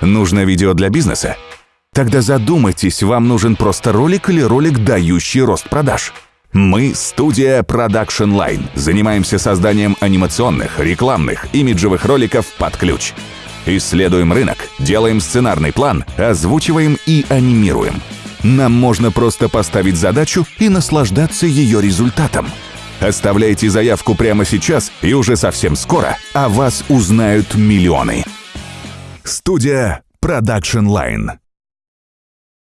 Нужно видео для бизнеса? Тогда задумайтесь, вам нужен просто ролик или ролик, дающий рост продаж. Мы – студия Production Line. Занимаемся созданием анимационных, рекламных, имиджевых роликов под ключ. Исследуем рынок, делаем сценарный план, озвучиваем и анимируем. Нам можно просто поставить задачу и наслаждаться ее результатом. Оставляйте заявку прямо сейчас, и уже совсем скоро о вас узнают миллионы. Студия Production Line.